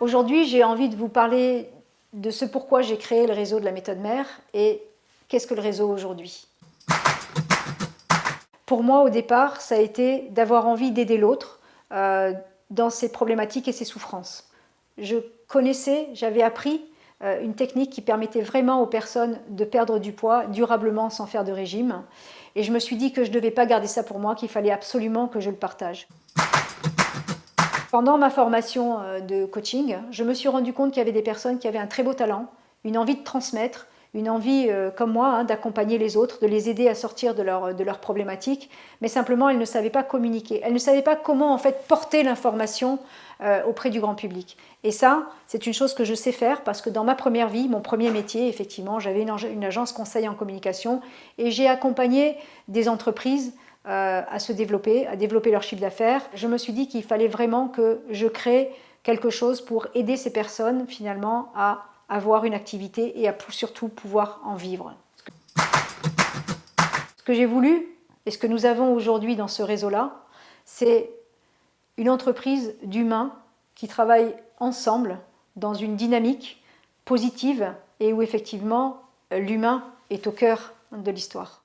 Aujourd'hui, j'ai envie de vous parler de ce pourquoi j'ai créé le réseau de la méthode mère et qu'est-ce que le réseau aujourd'hui. Pour moi, au départ, ça a été d'avoir envie d'aider l'autre euh, dans ses problématiques et ses souffrances. Je connaissais, j'avais appris euh, une technique qui permettait vraiment aux personnes de perdre du poids durablement sans faire de régime. Et je me suis dit que je ne devais pas garder ça pour moi, qu'il fallait absolument que je le partage. Pendant ma formation euh, de coaching, je me suis rendu compte qu'il y avait des personnes qui avaient un très beau talent, une envie de transmettre, une envie, euh, comme moi, hein, d'accompagner les autres, de les aider à sortir de leurs de problématiques, mais simplement elles ne savaient pas communiquer. Elles ne savaient pas comment en fait porter l'information euh, auprès du grand public. Et ça, c'est une chose que je sais faire parce que dans ma première vie, mon premier métier, effectivement, j'avais une, une, agence conseil en communication et j'ai accompagné des entreprises euh, à se développer, à développer leur chiffre d'affaires. Je me suis dit qu'il fallait vraiment que je crée quelque chose pour aider ces personnes finalement à avoir une activité et à surtout pouvoir en vivre. Ce que j'ai voulu et ce que nous avons aujourd'hui dans ce réseau-là, c'est une entreprise d'humains qui travaillent ensemble dans une dynamique positive et où effectivement l'humain est au cœur de l'histoire.